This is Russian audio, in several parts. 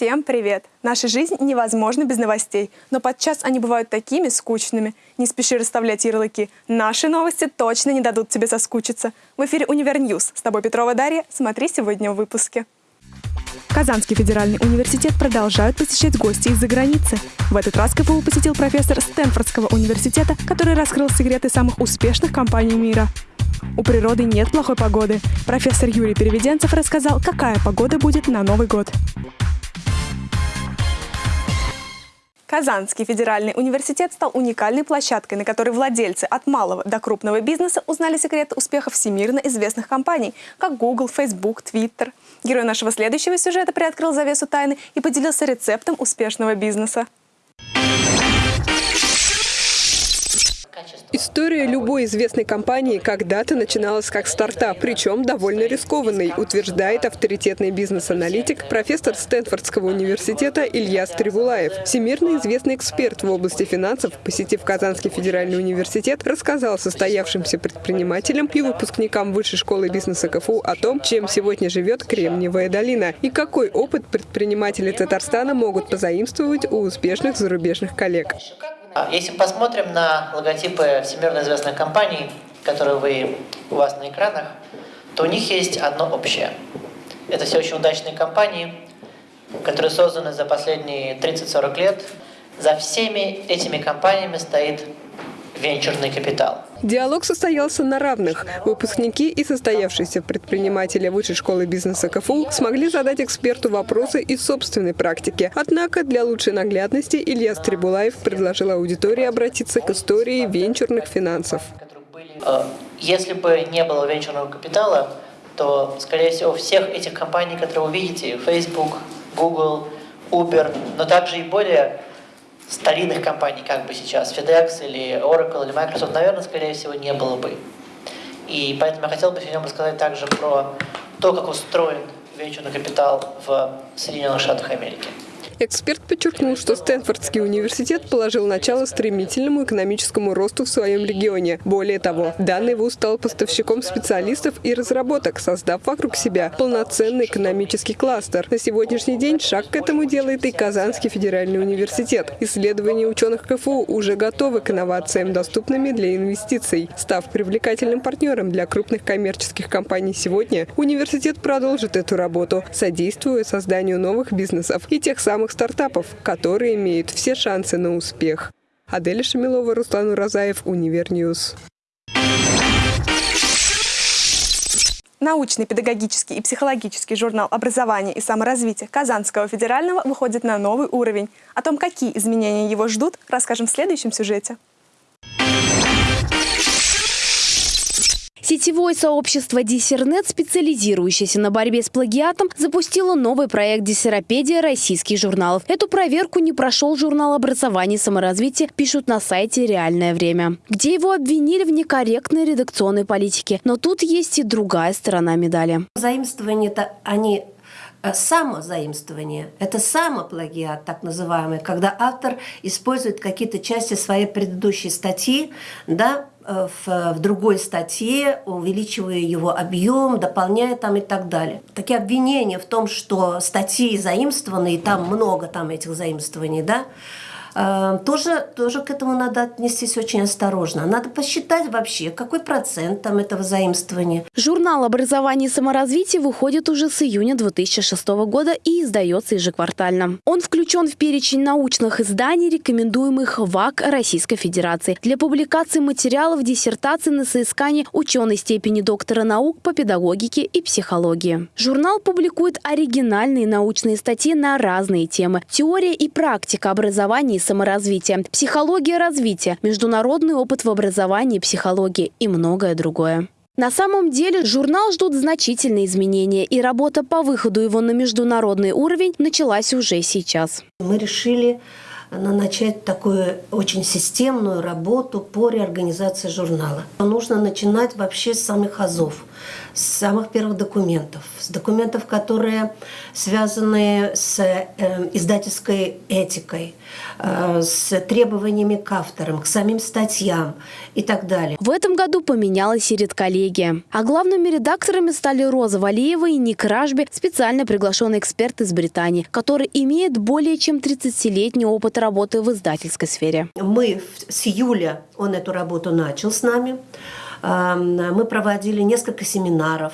Всем привет! Наша жизнь невозможна без новостей, но подчас они бывают такими скучными. Не спеши расставлять ярлыки. Наши новости точно не дадут тебе соскучиться. В эфире «Универньюз». С тобой Петрова Дарья. Смотри сегодня в выпуске. Казанский федеральный университет продолжают посещать гости из-за границы. В этот раз КФУ посетил профессор Стэнфордского университета, который раскрыл секреты самых успешных компаний мира. У природы нет плохой погоды. Профессор Юрий Переведенцев рассказал, какая погода будет на Новый год. Казанский федеральный университет стал уникальной площадкой, на которой владельцы от малого до крупного бизнеса узнали секреты успеха всемирно известных компаний, как Google, Facebook, Twitter. Герой нашего следующего сюжета приоткрыл завесу тайны и поделился рецептом успешного бизнеса. История любой известной компании когда-то начиналась как стартап, причем довольно рискованный, утверждает авторитетный бизнес-аналитик, профессор Стэнфордского университета Илья Стрибулаев. Всемирно известный эксперт в области финансов, посетив Казанский федеральный университет, рассказал состоявшимся предпринимателям и выпускникам Высшей школы бизнеса КФУ о том, чем сегодня живет Кремниевая долина и какой опыт предприниматели Татарстана могут позаимствовать у успешных зарубежных коллег. А, если посмотрим на логотипы всемирно известных компаний, которые вы, у вас на экранах, то у них есть одно общее. Это все очень удачные компании, которые созданы за последние 30-40 лет. За всеми этими компаниями стоит венчурный капитал. Диалог состоялся на равных. Выпускники и состоявшиеся предприниматели Высшей школы бизнеса КФУ смогли задать эксперту вопросы из собственной практики. Однако для лучшей наглядности Илья Стрибулаев предложил аудитории обратиться к истории венчурных финансов. Э, если бы не было венчурного капитала, то, скорее всего, всех этих компаний, которые вы видите, Facebook, Google, Uber, но также и более старинных компаний, как бы сейчас, FedEx или Oracle или Microsoft, наверное, скорее всего, не было бы. И поэтому я хотел бы сегодня рассказать также про то, как устроен венчурный капитал в Соединенных Штатах Америки. Эксперт подчеркнул, что Стэнфордский университет положил начало стремительному экономическому росту в своем регионе. Более того, данный вуз стал поставщиком специалистов и разработок, создав вокруг себя полноценный экономический кластер. На сегодняшний день шаг к этому делает и Казанский федеральный университет. Исследования ученых КФУ уже готовы к инновациям, доступными для инвестиций. Став привлекательным партнером для крупных коммерческих компаний сегодня, университет продолжит эту работу, содействуя созданию новых бизнесов и тех самых новых стартапов, которые имеют все шансы на успех. Аделя Шамилова, Руслан Уразаев, Универньюз. Научный, педагогический и психологический журнал образования и саморазвития Казанского федерального выходит на новый уровень. О том, какие изменения его ждут, расскажем в следующем сюжете. Сетевое сообщество Диссернет, специализирующееся на борьбе с плагиатом, запустило новый проект «Диссеропедия российских журналов». Эту проверку не прошел журнал образования и саморазвития, пишут на сайте «Реальное время», где его обвинили в некорректной редакционной политике. Но тут есть и другая сторона медали. Заимствования-то они э, самозаимствование, это самоплагиат, так называемый, когда автор использует какие-то части своей предыдущей статьи, да, в, в другой статье, увеличивая его объем, дополняя там и так далее. Такие обвинения в том, что статьи заимствованы, и там много там этих заимствований, да, Э, тоже, тоже к этому надо отнестись очень осторожно. Надо посчитать вообще, какой процент там этого заимствования. Журнал «Образование и саморазвитие» выходит уже с июня 2006 года и издается ежеквартально. Он включен в перечень научных изданий, рекомендуемых ВАК Российской Федерации для публикации материалов диссертаций на соискание ученой степени доктора наук по педагогике и психологии. Журнал публикует оригинальные научные статьи на разные темы. Теория и практика образования саморазвития, психология развития, международный опыт в образовании психологии и многое другое. На самом деле журнал ждут значительные изменения, и работа по выходу его на международный уровень началась уже сейчас. Мы решили э, начать такую очень системную работу по реорганизации журнала. Нужно начинать вообще с самых азов – с самых первых документов, с документов, которые связаны с э, издательской этикой, э, с требованиями к авторам, к самим статьям и так далее. В этом году поменялась и редколлегия. А главными редакторами стали Роза Валиева и Ник Ражби, специально приглашенный эксперт из Британии, который имеет более чем 30-летний опыт работы в издательской сфере. Мы с июля, он эту работу начал с нами, мы проводили несколько семинаров,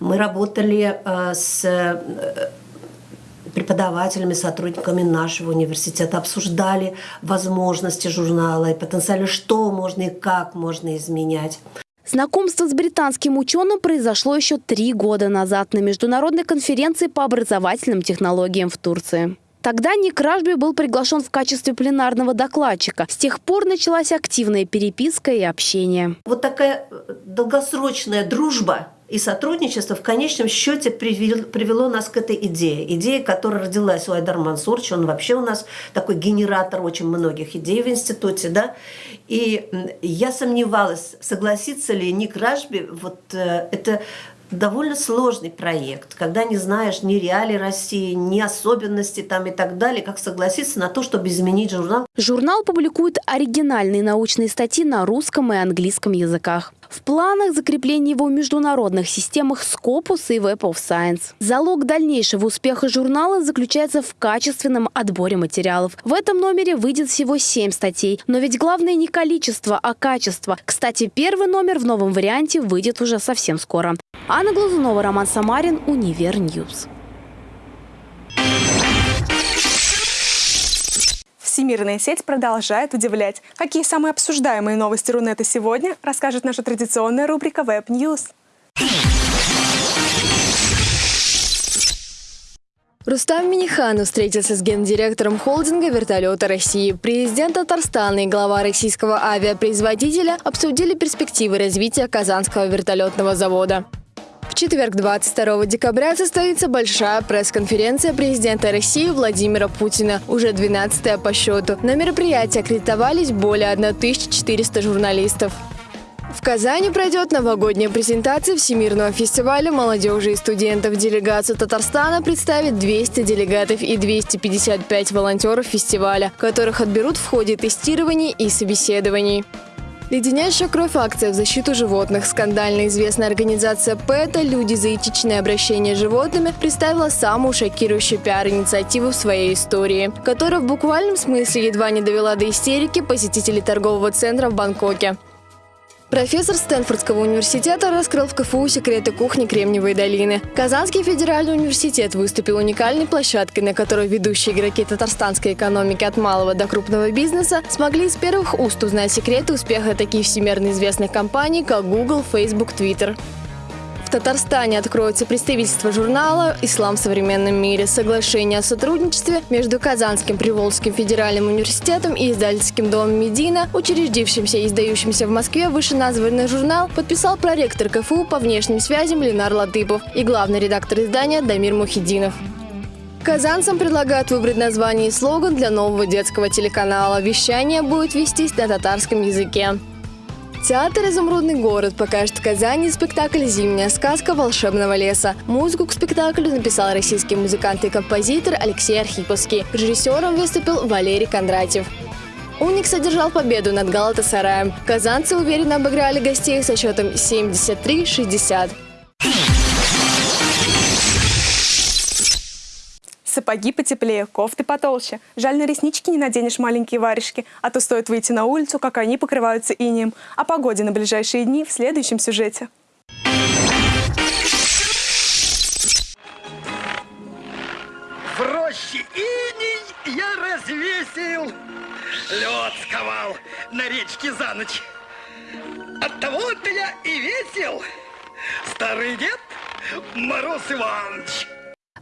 мы работали э, с э, преподавателями, сотрудниками нашего университета, обсуждали возможности журнала и потенциально, что можно и как можно изменять. Знакомство с британским ученым произошло еще три года назад на международной конференции по образовательным технологиям в Турции. Тогда Ник Ражби был приглашен в качестве пленарного докладчика. С тех пор началась активная переписка и общение. Вот такая э, долгосрочная дружба и сотрудничество в конечном счете привел- привело нас к этой идее. Идея, которая родилась у Айдар Мансурча, он вообще у нас такой генератор очень многих идей в институте, да. И я сомневалась, согласится ли Ник Ражби, вот э, это довольно сложный проект, когда не знаешь ни реалий России, ни особенностей там и так далее, как согласиться на то, чтобы изменить журнал. Журнал публикует оригинальные научные статьи на русском и английском языках. В планах закрепление его в международных системах Scopus и Web of Science. Залог дальнейшего успеха журнала заключается в качественном отборе материалов. В этом номере выйдет всего 7 статей. Но ведь главное не количество, а качество. Кстати, первый номер в новом варианте выйдет уже совсем скоро. Анна Глазунова, Роман Самарин, Универньюз. Всемирная сеть продолжает удивлять. Какие самые обсуждаемые новости Рунета сегодня, расскажет наша традиционная рубрика Web News. Рустам Миниханов встретился с гендиректором холдинга «Вертолеты России». Президент Татарстана и глава российского авиапроизводителя обсудили перспективы развития Казанского вертолетного завода. Четверг, 22 декабря, состоится большая пресс-конференция президента России Владимира Путина, уже 12 по счету. На мероприятии аккредитовались более 1400 журналистов. В Казани пройдет новогодняя презентация Всемирного фестиваля молодежи и студентов. Делегацию Татарстана представит 200 делегатов и 255 волонтеров фестиваля, которых отберут в ходе тестирований и собеседований. Леденящая кровь акция в защиту животных. Скандально известная организация ПЭТа «Люди за этичное обращение с животными» представила самую шокирующую пиар-инициативу в своей истории, которая в буквальном смысле едва не довела до истерики посетителей торгового центра в Бангкоке. Профессор Стэнфордского университета раскрыл в КФУ секреты кухни Кремниевой долины. Казанский федеральный университет выступил уникальной площадкой, на которой ведущие игроки татарстанской экономики от малого до крупного бизнеса смогли из первых уст узнать секреты успеха таких всемирно известных компаний, как Google, Facebook, Twitter. Татарстане откроется представительство журнала «Ислам в современном мире». Соглашение о сотрудничестве между Казанским Приволжским федеральным университетом и издательским домом «Медина», учредившимся и издающимся в Москве вышеназванный журнал, подписал проректор КФУ по внешним связям Ленар Латыпов и главный редактор издания Дамир Мухидинов. Казанцам предлагают выбрать название и слоган для нового детского телеканала. Вещание будет вестись на татарском языке. Театр «Изумрудный город» покажет в Казани спектакль «Зимняя сказка волшебного леса». Музыку к спектаклю написал российский музыкант и композитор Алексей Архиповский. Режиссером выступил Валерий Кондратьев. «Уникс» одержал победу над «Галатасараем». Казанцы уверенно обыграли гостей со счетом 73-60. Сапоги потеплее, кофты потолще. Жаль, на реснички не наденешь маленькие варежки, а то стоит выйти на улицу, как они покрываются инеем. О погоде на ближайшие дни в следующем сюжете. В роще иней я развесил, лед сковал на речке за ночь. От того-то я и весел, старый дед Мороз Иванович.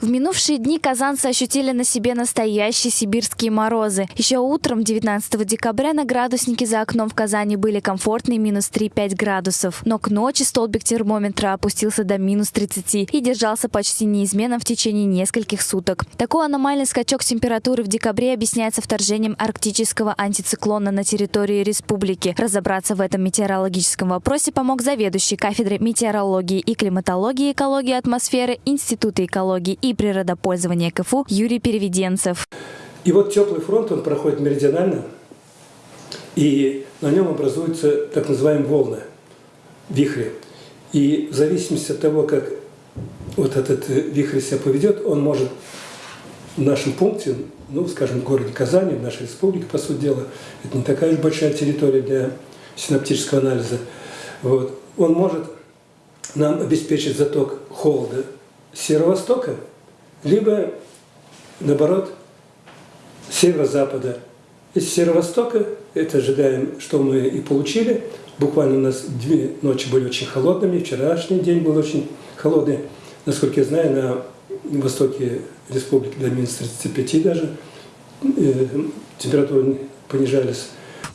В минувшие дни казанцы ощутили на себе настоящие сибирские морозы. Еще утром 19 декабря на градуснике за окном в Казани были комфортные минус 3-5 градусов. Но к ночи столбик термометра опустился до минус 30 и держался почти неизменно в течение нескольких суток. Такой аномальный скачок температуры в декабре объясняется вторжением арктического антициклона на территории республики. Разобраться в этом метеорологическом вопросе помог заведующий кафедрой метеорологии и климатологии экологии атмосферы Института экологии и природопользования КФУ Юрий Переведенцев. И вот теплый фронт, он проходит меридионально, и на нем образуются так называемые волны, вихри. И в зависимости от того, как вот этот вихрь себя поведет, он может в нашем пункте, ну, скажем, в городе Казани, в нашей республике, по сути дела, это не такая уж большая территория для синаптического анализа, вот, он может нам обеспечить заток холода северо-востока, либо, наоборот, северо-запада. Из северо-востока, это ожидаем, что мы и получили. Буквально у нас две ночи были очень холодными, вчерашний день был очень холодный. Насколько я знаю, на востоке республики до минус 35 даже э, температуры понижались.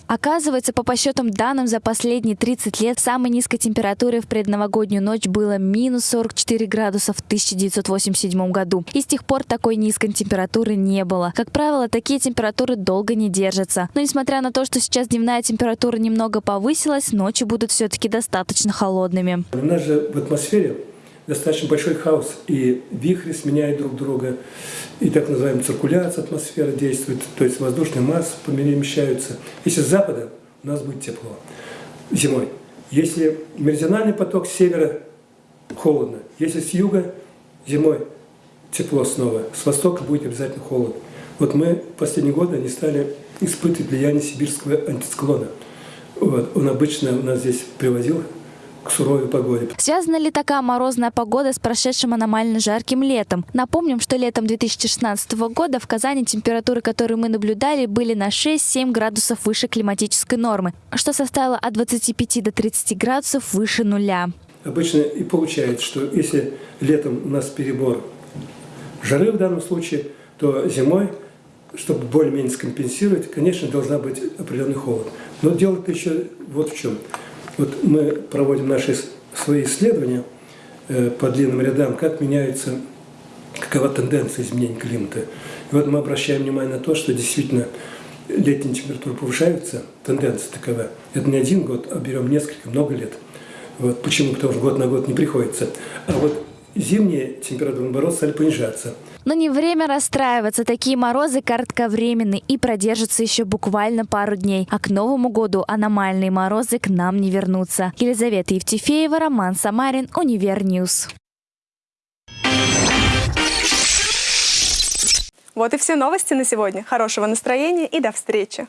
Оказывается, по подсчетам данным за последние 30 лет самой низкой температурой в предновогоднюю ночь было минус 44 градуса в 1987 году. И с тех пор такой низкой температуры не было. Как правило, такие температуры долго не держатся. Но несмотря на то, что сейчас дневная температура немного повысилась, ночи будут все-таки достаточно холодными. У нас же в атмосфере достаточно большой хаос, и вихри сменяют друг друга, и так называемая циркуляция атмосферы действует, то есть воздушные массы перемещаются. Если с запада, у нас будет тепло зимой. Если меридиональный поток с севера, холодно. Если с юга, зимой тепло снова. С востока будет обязательно холод. Вот мы в последние годы не стали испытывать влияние сибирского антициклона. Вот. Он обычно у нас здесь привозил к суровой погоде. Связана ли такая морозная погода с прошедшим аномально жарким летом? Напомним, что летом 2016 года в Казани температуры, которые мы наблюдали, были на 6-7 градусов выше климатической нормы, что составило от 25 до 30 градусов выше нуля. Обычно и получается, что если летом у нас перебор жары в данном случае, то зимой, чтобы более-менее скомпенсировать, конечно, должна быть определенный холод. Но дело-то еще вот в чем – вот мы проводим наши свои исследования э, по длинным рядам, как меняется, какова тенденция изменения климата. И вот мы обращаем внимание на то, что действительно летние температуры повышаются, тенденция такова. Это не один год, а берем несколько, много лет. Вот. Почему? Потому что год на год не приходится. А вот зимние температуры, наоборот, стали понижаться. Но не время расстраиваться. Такие морозы кратковременны и продержатся еще буквально пару дней. А к Новому году аномальные морозы к нам не вернутся. Елизавета Евтефеева, Роман Самарин, Универньюз. Вот и все новости на сегодня. Хорошего настроения и до встречи!